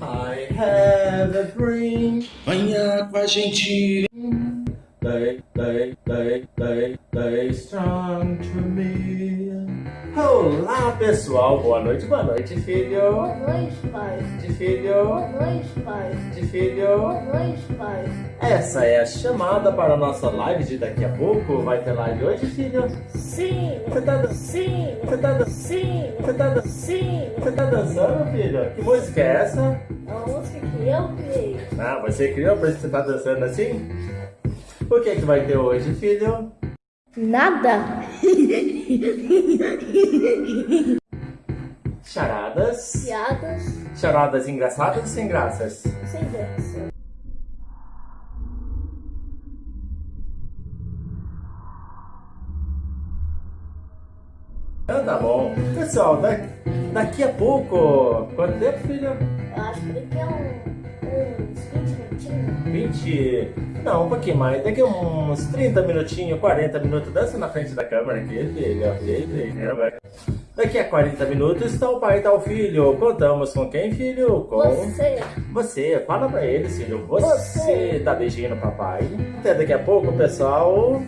I have dream. Venha com a gente. They, they, they, they, they strong to me. Olá, pessoal. Boa noite, boa noite, filho. Boa noite, pai. De filho. Boa noite, pai. De filho. Boa noite, pai. Essa é a chamada para a nossa live de daqui a pouco. Vai ter live hoje, filho? Sim. Você tá, dan- Sim. você tá, dan- Sim. você tá, dan- Sim. você tá dançando, filho? Que música é essa? É uma música que eu criei. Ah, você criou por isso que você tá dançando assim? O que é que vai ter hoje, filho? Nada. Charadas. Piadas Charadas engraçadas ou sem graças? sem graça. Ah, tá bom. Pessoal, da- daqui a pouco. Quanto tempo, filho? Eu acho que daqui a um, uns 20 minutinhos. 20. Não, um pouquinho mais. Daqui a uns 30 minutinhos, 40 minutos. Dança na frente da câmera aqui, vai. Daqui a 40 minutos está o pai e está o filho. Contamos com quem, filho? Com Você. você. Fala pra ele, filho. Você, Você. tá beijinho no papai. Até daqui a pouco, pessoal.